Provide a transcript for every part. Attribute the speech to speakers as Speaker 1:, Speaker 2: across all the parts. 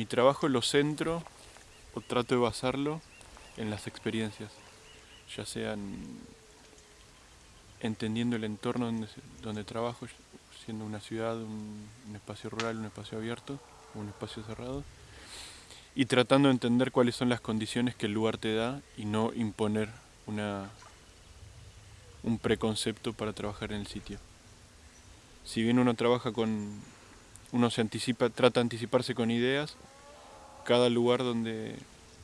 Speaker 1: mi trabajo lo centro o trato de basarlo en las experiencias, ya sean entendiendo el entorno donde, trabajo, siendo una ciudad, un, espacio rural, un espacio abierto, un espacio cerrado, y tratando de entender cuáles son las condiciones que el lugar te da y no imponer una, un preconcepto para trabajar en el sitio. Si bien uno trabaja con, uno se anticipa, trata de anticiparse con ideas, cada lugar donde,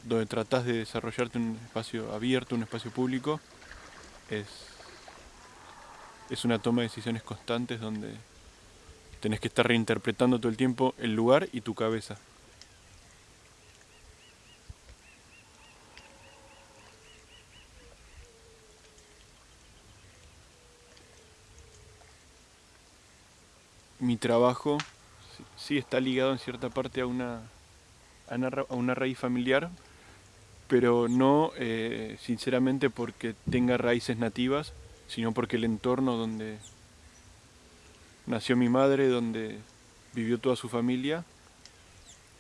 Speaker 1: donde tratas de desarrollarte un espacio abierto, un espacio público, es, es una toma de decisiones constantes donde tenés que estar reinterpretando todo el tiempo el lugar y tu cabeza. Mi trabajo sí está ligado en cierta parte a una, a una, raíz familiar, pero no eh, sinceramente porque tenga raíces nativas, sino porque el entorno donde nació mi madre, donde vivió toda su familia,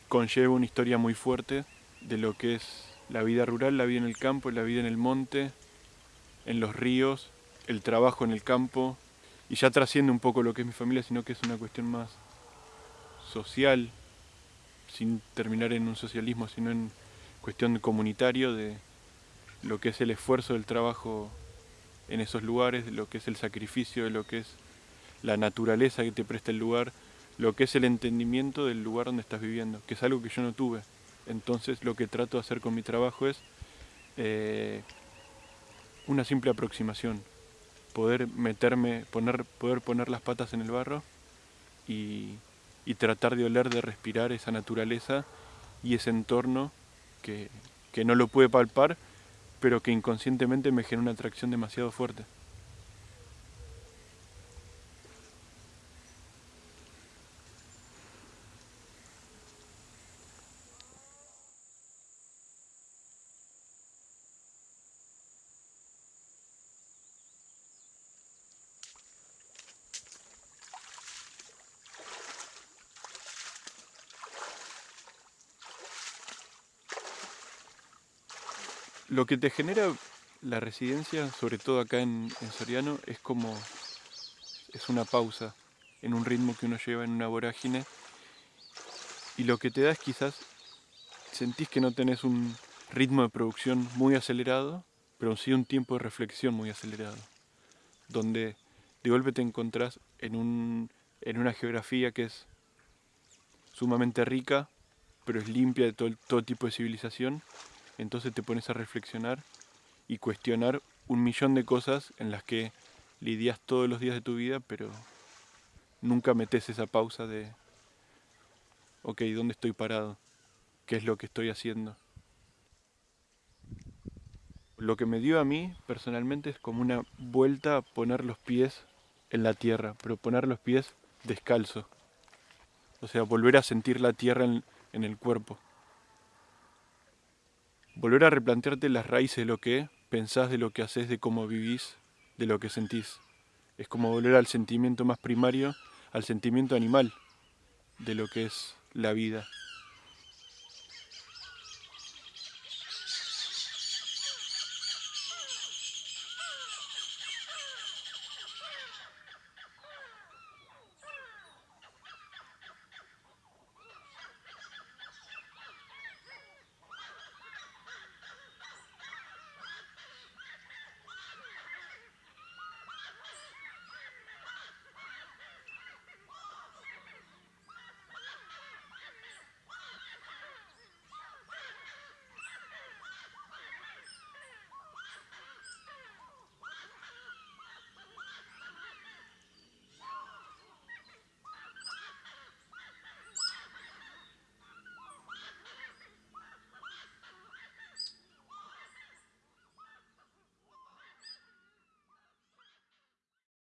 Speaker 1: conlleva una historia muy fuerte de lo que es la vida rural, la vida en el campo, la vida en el monte, en los ríos, el trabajo en el campo, y ya trasciende un poco lo que es mi familia, sino que es una cuestión más social, sin terminar en un socialismo, sino en cuestión comunitario de lo que es el esfuerzo del trabajo en esos lugares, de lo que es el sacrificio, de lo que es la naturaleza que te presta el lugar, lo que es el entendimiento del lugar donde estás viviendo, que es algo que yo no tuve. Entonces lo que trato de hacer con mi trabajo es eh, una simple aproximación, poder meterme, poner, poder poner las patas en el barro y y tratar de oler, de respirar esa naturaleza y ese entorno que, que no lo puede palpar, pero que inconscientemente me genera una atracción demasiado fuerte. Lo que te genera la residencia, sobre todo acá en, Soriano, es como es una pausa en un ritmo que uno lleva en una vorágine. Y lo que te da es quizás sentís que no tenés un ritmo de producción muy acelerado, pero sí un tiempo de reflexión muy acelerado, donde de golpe te encontrás en, un, en una geografía que es sumamente rica, pero es limpia de todo, todo tipo de civilización entonces te pones a reflexionar y cuestionar un millón de cosas en las que lidias todos los días de tu vida, pero nunca metes esa pausa de, ok, ¿dónde estoy parado? ¿Qué es lo que estoy haciendo? Lo que me dio a mí personalmente es como una vuelta a poner los pies en la tierra, pero poner los pies descalzo. O sea, volver a sentir la tierra en, en el cuerpo volver a replantearte las raíces de lo que pensás, de lo que haces, de cómo vivís, de lo que sentís. Es como volver al sentimiento más primario, al sentimiento animal de lo que es la vida.